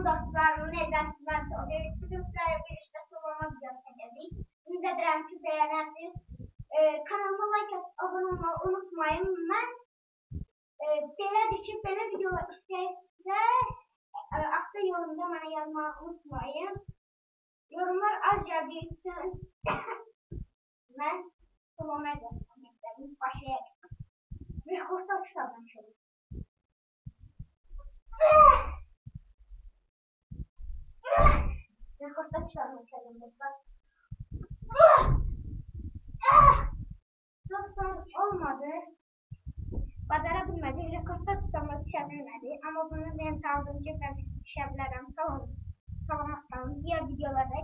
Salam dostlar, necəsiz? Mən Soğuk. Bugün sizlərlə birlikdə solama videosu çəkəcəyik. Ümid edirəm ki, bəyənərsiniz. E, kanalıma like abone olmayı unutmayın. Mən e, belədir ki, belə videolar istəyirsə, e, altda yorumda mənə yazmağı unutmayın. Yorumlar az gəldiyi üçün mən solama göstərmək istədim. Rekorda çıkarmak istedim dostlar. Dostlar olmadı. Badara bilmedi. Rekorda çıkarmak düşebilmedi. Ama bunu benim sağladığım gibi ben düşebilirim. Tamam. Tamam. Tamam. Diğer videolarda görüşmek üzere.